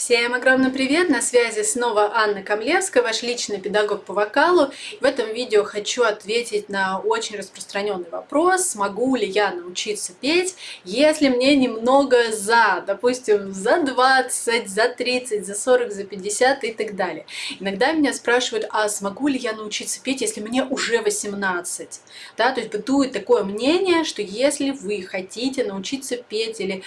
Всем огромный привет! На связи снова Анна Камлевская, ваш личный педагог по вокалу. В этом видео хочу ответить на очень распространенный вопрос, смогу ли я научиться петь, если мне немного за, допустим, за 20, за 30, за 40, за 50 и так далее. Иногда меня спрашивают, а смогу ли я научиться петь, если мне уже 18? Да, то есть бытует такое мнение, что если вы хотите научиться петь или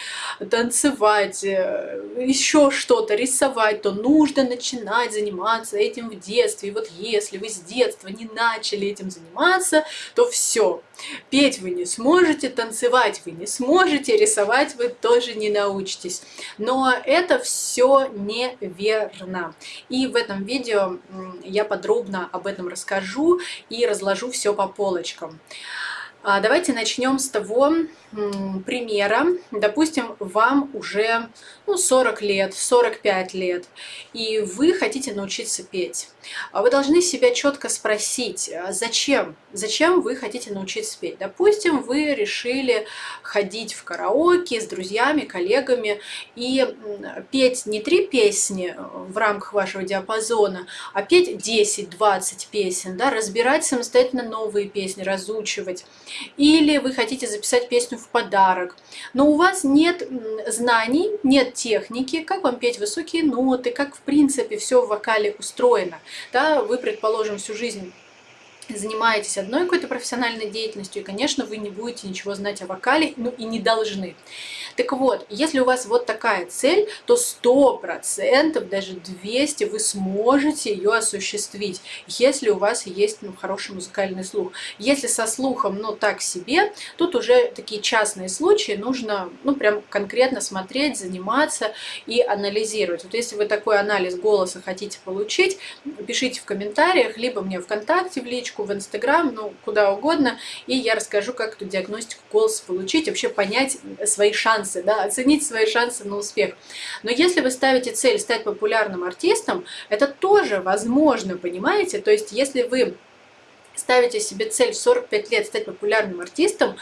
танцевать, э, еще что-то, что-то рисовать, то нужно начинать заниматься этим в детстве. И вот если вы с детства не начали этим заниматься, то все. Петь вы не сможете, танцевать вы не сможете, рисовать вы тоже не научитесь. Но это все неверно. И в этом видео я подробно об этом расскажу и разложу все по полочкам. А, давайте начнем с того примера. Допустим, вам уже ну, 40 лет, 45 лет, и вы хотите научиться петь. А вы должны себя четко спросить, а зачем? Зачем вы хотите научиться петь? Допустим, вы решили ходить в караоке с друзьями, коллегами и петь не три песни в рамках вашего диапазона, а петь 10-20 песен, да, разбирать самостоятельно новые песни, разучивать. Или вы хотите записать песню в подарок, но у вас нет знаний, нет техники, как вам петь высокие ноты, как в принципе все в вокале устроено. Да, вы, предположим, всю жизнь занимаетесь одной какой-то профессиональной деятельностью, и, конечно, вы не будете ничего знать о вокале, ну и не должны. Так вот, если у вас вот такая цель, то 100%, даже 200 вы сможете ее осуществить, если у вас есть ну, хороший музыкальный слух. Если со слухом, ну так себе, тут уже такие частные случаи, нужно ну прям конкретно смотреть, заниматься и анализировать. Вот если вы такой анализ голоса хотите получить, пишите в комментариях, либо мне ВКонтакте в личку, в Инстаграм, ну куда угодно, и я расскажу, как эту диагностику голоса получить, вообще понять свои шансы да, оценить свои шансы на успех. Но если вы ставите цель стать популярным артистом, это тоже возможно, понимаете? То есть если вы ставите себе цель в 45 лет стать популярным артистом,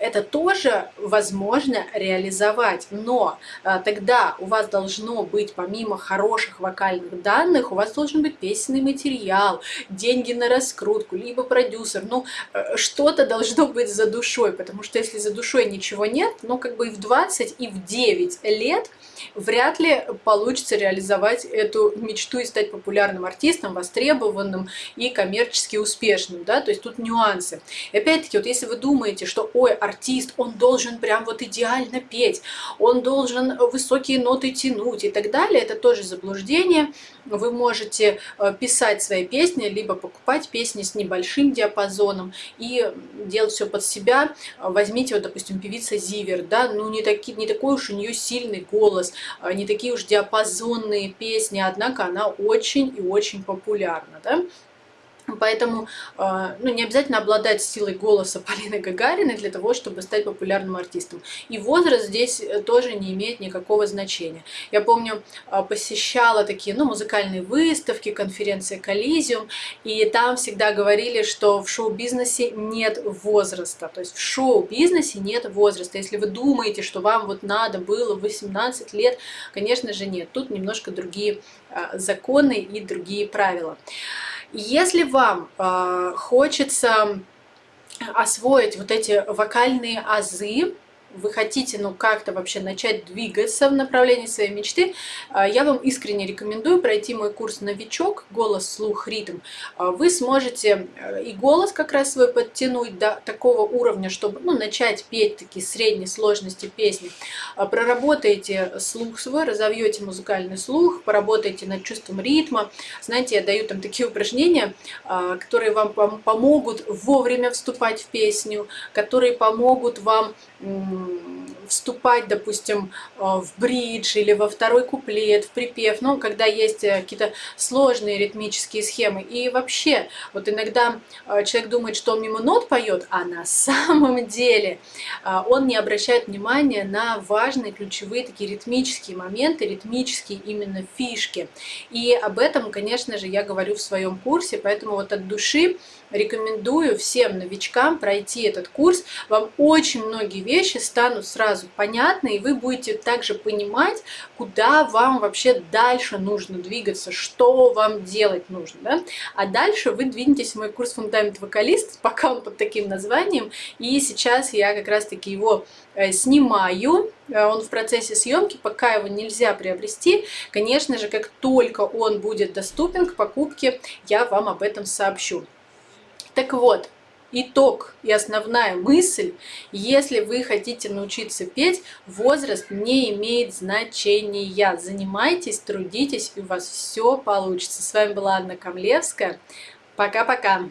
это тоже возможно реализовать. Но а, тогда у вас должно быть, помимо хороших вокальных данных, у вас должен быть песенный материал, деньги на раскрутку, либо продюсер. Ну, э, что-то должно быть за душой, потому что если за душой ничего нет, ну, как бы и в 20, и в 9 лет вряд ли получится реализовать эту мечту и стать популярным артистом, востребованным и коммерчески успешным, да, то есть тут нюансы. И опять-таки, вот если вы думаете, что ой, артист, он должен прям вот идеально петь, он должен высокие ноты тянуть и так далее, это тоже заблуждение. Вы можете э, писать свои песни, либо покупать песни с небольшим диапазоном и делать все под себя. Возьмите, вот, допустим, певица Зивер, да, ну не, таки, не такой уж у нее сильный голос, э, не такие уж диапазонные песни, однако она очень и очень популярна, да. Поэтому а, ну, не обязательно обладать силой голоса Полины Гагариной для того, чтобы стать популярным артистом. И возраст здесь э, тоже не имеет никакого значения. Я помню, а, посещала такие ну, музыкальные выставки, конференции Коллизиум, и там всегда говорили, что в шоу-бизнесе нет возраста. То есть в шоу-бизнесе нет возраста. Если вы думаете, что вам вот надо было 18 лет, конечно же нет. Тут немножко другие а, законы и другие правила. Если вам э, хочется освоить вот эти вокальные азы, вы хотите ну как-то вообще начать двигаться в направлении своей мечты, а, я вам искренне рекомендую пройти мой курс «Новичок. Голос, слух, ритм». А, вы сможете э, и голос как раз свой подтянуть до такого уровня, чтобы ну, начать петь такие средней сложности песни. А, проработаете слух свой, разовьете музыкальный слух, поработаете над чувством ритма. Знаете, я даю там такие упражнения, которые вам помогут вовремя вступать в песню, которые помогут вам Hmm. Вступать, допустим, э, в бридж или во второй куплет, в припев, ну, когда есть э, какие-то сложные ритмические схемы. И вообще, вот иногда э, человек думает, что он мимо нот поет, а на самом деле он не обращает внимания на важные ключевые такие ритмические моменты, ритмические именно фишки. И об этом, конечно же, я говорю в своем курсе, поэтому вот от души рекомендую всем новичкам пройти этот курс. Вам очень многие вещи станут сразу сразу понятно, и вы будете также понимать, куда вам вообще дальше нужно двигаться, что вам делать нужно. Да? А дальше вы двинетесь в мой курс «Фундамент вокалист», пока он под таким названием, и сейчас я как раз-таки его э, снимаю, э, он в процессе съемки, пока его нельзя приобрести. Конечно же, как только он будет доступен к покупке, я вам об этом сообщу. Так вот, итог и основная мысль, если вы хотите научиться петь, возраст не имеет значения. Занимайтесь, трудитесь, и у вас все получится. С вами была Анна Камлевская. Пока-пока!